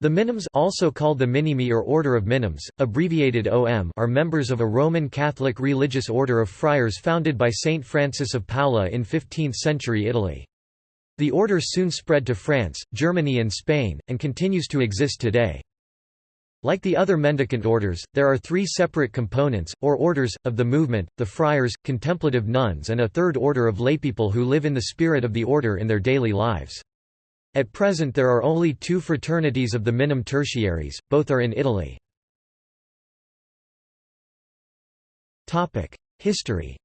The Minims also called the Minimi or Order of Minims, abbreviated OM are members of a Roman Catholic religious order of friars founded by Saint Francis of Paola in 15th-century Italy. The order soon spread to France, Germany and Spain, and continues to exist today. Like the other mendicant orders, there are three separate components, or orders, of the movement, the friars, contemplative nuns and a third order of laypeople who live in the spirit of the order in their daily lives. At present there are only two fraternities of the Minim tertiaries, both are in Italy. History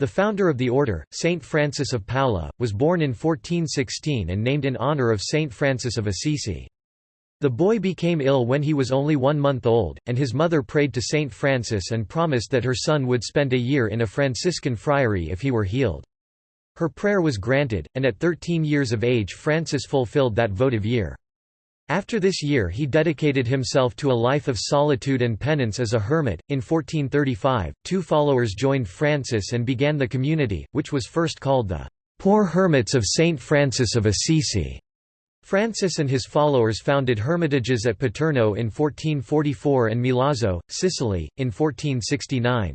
the founder of the order, Saint Francis of Paola, was born in 1416 and named in honor of Saint Francis of Assisi. The boy became ill when he was only one month old, and his mother prayed to Saint Francis and promised that her son would spend a year in a Franciscan friary if he were healed. Her prayer was granted, and at 13 years of age Francis fulfilled that votive year. After this year he dedicated himself to a life of solitude and penance as a hermit. In 1435, two followers joined Francis and began the community, which was first called the Poor Hermits of Saint Francis of Assisi. Francis and his followers founded hermitages at Paterno in 1444 and Milazzo, Sicily, in 1469.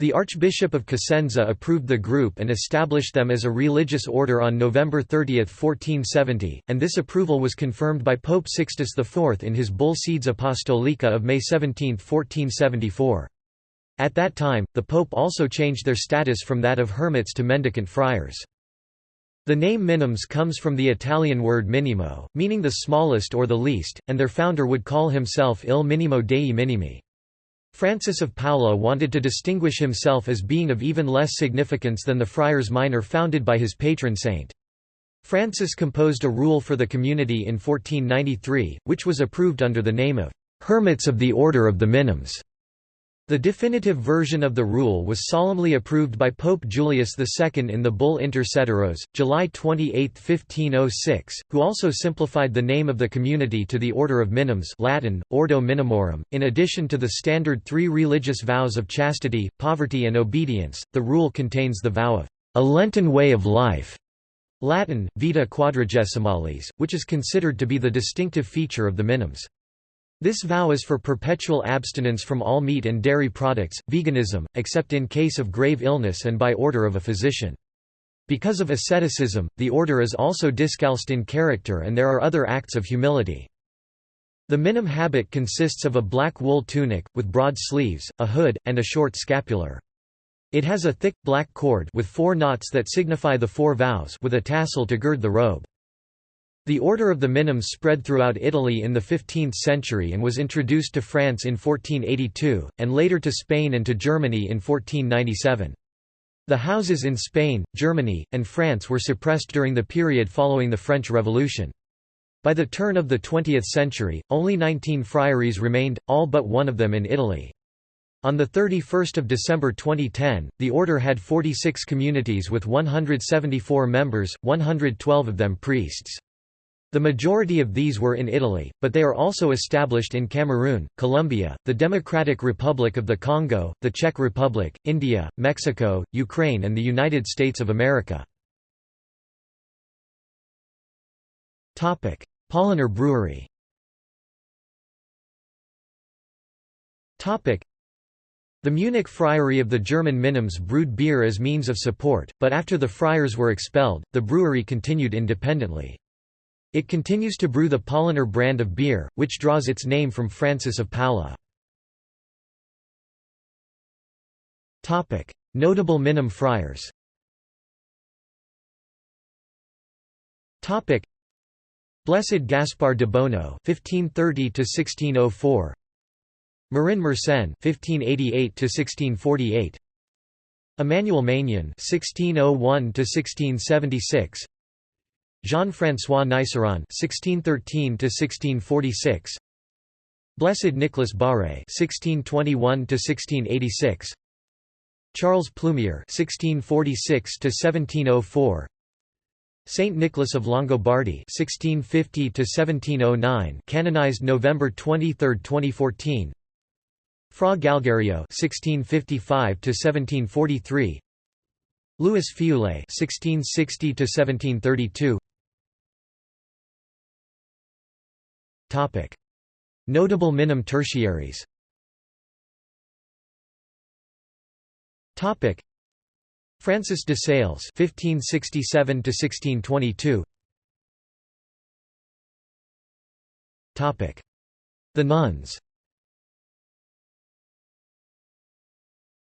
The Archbishop of Cosenza approved the group and established them as a religious order on November 30, 1470, and this approval was confirmed by Pope Sixtus IV in his bull Sedes Apostolica of May 17, 1474. At that time, the Pope also changed their status from that of hermits to mendicant friars. The name Minims comes from the Italian word minimo, meaning the smallest or the least, and their founder would call himself Il Minimo dei Minimi. Francis of Paola wanted to distinguish himself as being of even less significance than the Friars Minor founded by his patron saint. Francis composed a rule for the community in 1493, which was approved under the name of Hermits of the Order of the Minims. The definitive version of the rule was solemnly approved by Pope Julius II in the bull Inter Ceteros, July 28, 1506, who also simplified the name of the community to the Order of Minims Latin, Ordo Minimorum. In addition to the standard three religious vows of chastity, poverty and obedience, the rule contains the vow of a Lenten way of life Latin, Vita Quadragesimalis, which is considered to be the distinctive feature of the Minims. This vow is for perpetual abstinence from all meat and dairy products, veganism, except in case of grave illness and by order of a physician. Because of asceticism, the order is also discalced in character and there are other acts of humility. The minim habit consists of a black wool tunic, with broad sleeves, a hood, and a short scapular. It has a thick, black cord with four knots that signify the four vows with a tassel to gird the robe. The Order of the Minims spread throughout Italy in the 15th century and was introduced to France in 1482, and later to Spain and to Germany in 1497. The houses in Spain, Germany, and France were suppressed during the period following the French Revolution. By the turn of the 20th century, only 19 friaries remained, all but one of them in Italy. On 31 December 2010, the order had 46 communities with 174 members, 112 of them priests. The majority of these were in Italy, but they are also established in Cameroon, Colombia, the Democratic Republic of the Congo, the Czech Republic, India, Mexico, Ukraine and the United States of America. Paulaner Brewery the Munich Friary of the German Minims brewed beer as means of support, but after the friars were expelled, the brewery continued independently. It continues to brew the Paulaner brand of beer, which draws its name from Francis of Paola. Notable Minim friars Blessed Gaspar de Bono (1530–1604), Marin Mersenne (1588–1648), Emmanuel Maignan (1601–1676), Jean-François Niceron (1613–1646), Blessed Nicholas Barré (1621–1686), Charles Plumier (1646–1704), Saint Nicholas of Longobardi (1650–1709), canonized November 23, 2014. Fra Galgario (1655–1743), Louis Feuillée (1660–1732). Notable minim tertiaries. Topic: Francis de Sales (1567–1622). Topic: The nuns.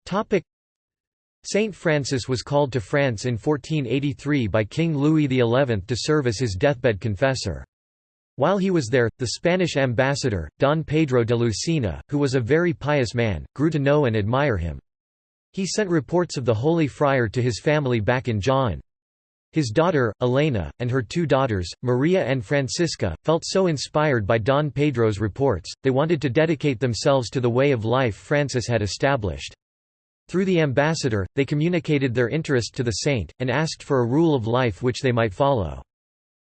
Topic: Saint Francis was called to France in 1483 by King Louis XI to serve as his deathbed confessor. While he was there, the Spanish ambassador, Don Pedro de Lucena, who was a very pious man, grew to know and admire him. He sent reports of the holy friar to his family back in Jaen. His daughter, Elena, and her two daughters, Maria and Francisca, felt so inspired by Don Pedro's reports, they wanted to dedicate themselves to the way of life Francis had established. Through the ambassador, they communicated their interest to the saint, and asked for a rule of life which they might follow.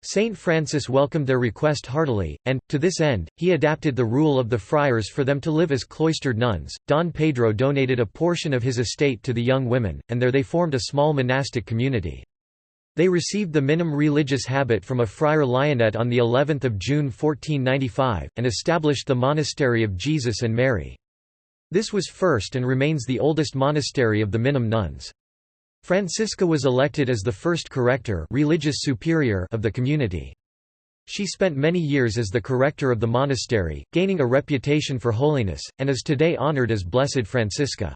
Saint Francis welcomed their request heartily, and, to this end, he adapted the rule of the friars for them to live as cloistered nuns. Don Pedro donated a portion of his estate to the young women, and there they formed a small monastic community. They received the minim religious habit from a friar Lionnet on the 11th of June 1495, and established the monastery of Jesus and Mary. This was first and remains the oldest monastery of the Minim nuns. Francisca was elected as the first corrector religious superior of the community. She spent many years as the corrector of the monastery, gaining a reputation for holiness, and is today honored as Blessed Francisca.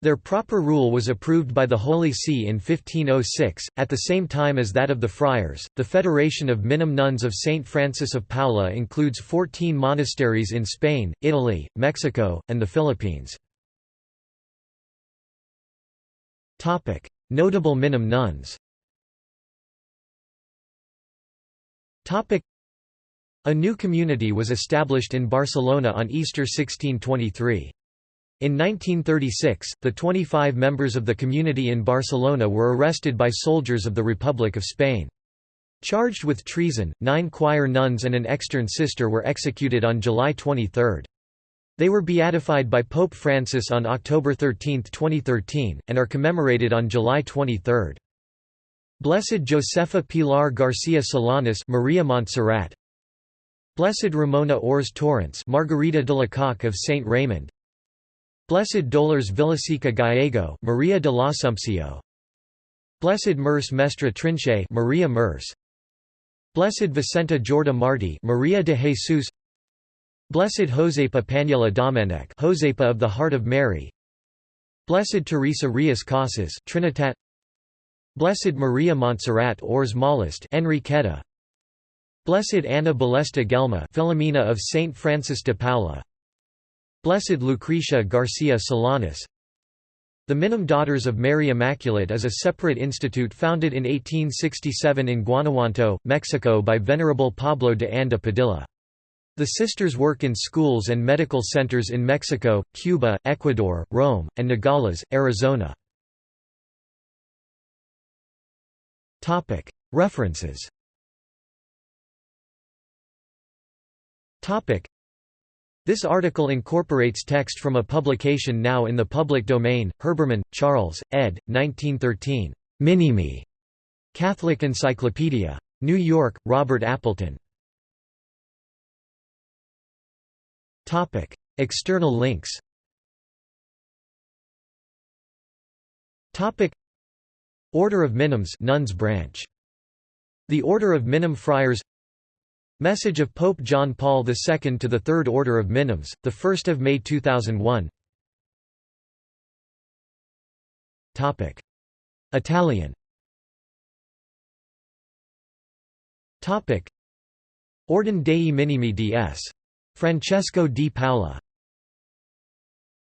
Their proper rule was approved by the Holy See in 1506, at the same time as that of the friars. The Federation of Minim Nuns of St. Francis of Paula includes 14 monasteries in Spain, Italy, Mexico, and the Philippines. Notable Minim nuns A new community was established in Barcelona on Easter 1623. In 1936, the 25 members of the community in Barcelona were arrested by soldiers of the Republic of Spain. Charged with treason, nine choir nuns and an extern sister were executed on July 23. They were beatified by Pope Francis on October 13, 2013, and are commemorated on July 23. Blessed Josefa Pilar Garcia Solanas Maria Montserrat. Blessed Ramona Ors Torrents Margarita de la Coque of Saint Raymond. Blessed Dolores Vilaseca Gallego Maria de la l'Assumpcio Blessed Merce Mestre Trinche Maria Merce. Blessed Vicenta Jorda Marti Maria de Jesus Blessed Josepa Panyella Domenech Josepa of the Heart of Mary. Blessed Teresa Rias Casas Trinitat Blessed Maria Montserrat Ors Molist Enriqueta. Blessed Anna Ballesta Gelma Philomena of Saint Francis de Paula. Blessed Lucretia Garcia Solanas. The Minim Daughters of Mary Immaculate is a separate institute founded in 1867 in Guanajuato, Mexico by Venerable Pablo de Anda Padilla. The sisters work in schools and medical centers in Mexico, Cuba, Ecuador, Rome, and Nogales, Arizona. References this article incorporates text from a publication now in the public domain, Herbermann, Charles, ed. 1913. Minimi. Catholic Encyclopedia. New York, Robert Appleton. External links Topic: Order of Minims Nuns branch. The Order of Minim Friars. Message of Pope John Paul II to the Third Order of Minims, 1 May 2001 Topic: Italian. Topic: Ordine dei Minimi ds. Francesco di Paola